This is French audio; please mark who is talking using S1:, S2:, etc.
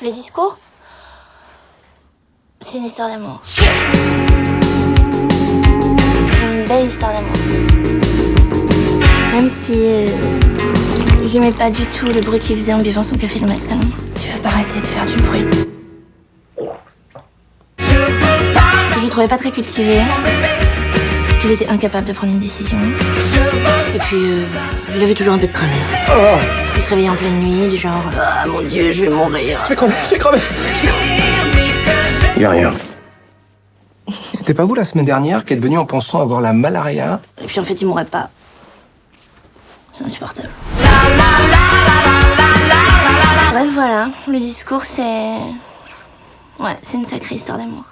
S1: Le discours C'est une histoire d'amour. C'est une belle histoire d'amour. Même si euh, j'aimais pas du tout le bruit qu'il faisait en buvant son café le matin. Tu vas pas arrêter de faire du bruit. Je le trouvais pas très cultivé. Il était incapable de prendre une décision. Et puis, euh, il avait toujours un peu de travers. Il se réveillait en pleine nuit, du genre Ah mon dieu, je vais mourir.
S2: Je vais crever, je vais crever, je vais crever.
S3: Y a rien.
S2: C'était pas vous la semaine dernière qui êtes venu en pensant avoir la malaria?
S1: Et puis en fait, il mourrait pas. C'est insupportable. Bref, voilà. Le discours, c'est. Ouais, c'est une sacrée histoire d'amour.